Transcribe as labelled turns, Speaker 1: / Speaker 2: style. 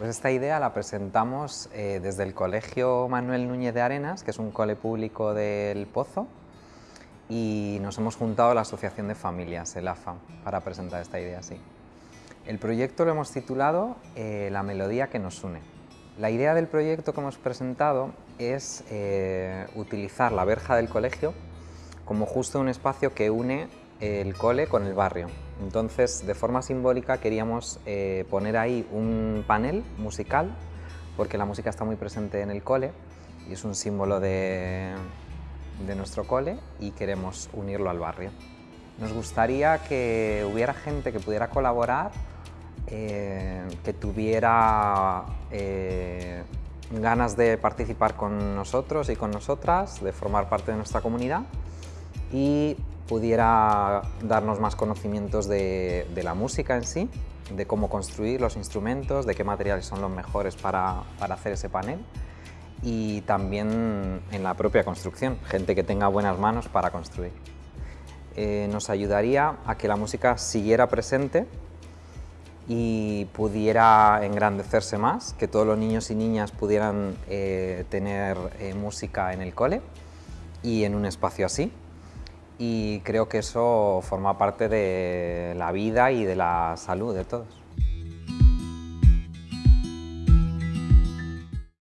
Speaker 1: Pues esta idea la presentamos eh, desde el Colegio Manuel Núñez de Arenas, que es un cole público del Pozo, y nos hemos juntado a la Asociación de Familias, el AFA, para presentar esta idea así. El proyecto lo hemos titulado eh, La melodía que nos une. La idea del proyecto que hemos presentado es eh, utilizar la verja del colegio como justo un espacio que une el cole con el barrio. Entonces, de forma simbólica queríamos eh, poner ahí un panel musical, porque la música está muy presente en el cole y es un símbolo de, nuestro cole y queremos unirlo al barrio. Nos gustaría que hubiera gente que pudiera colaborar, eh, que tuviera eh, ganas de participar con nosotros y con nosotras, de formar parte de nuestra comunidad y pudiera darnos más conocimientos de, la música en sí, de cómo construir los instrumentos, de qué materiales son los mejores para, hacer ese panel y también en la propia construcción, gente que tenga buenas manos para construir. Eh, nos ayudaría a que la música siguiera presente y pudiera engrandecerse más, que todos los niños y niñas pudieran eh, tener eh, música en el cole y en un espacio así y creo que eso forma parte de la vida y de la salud de todos.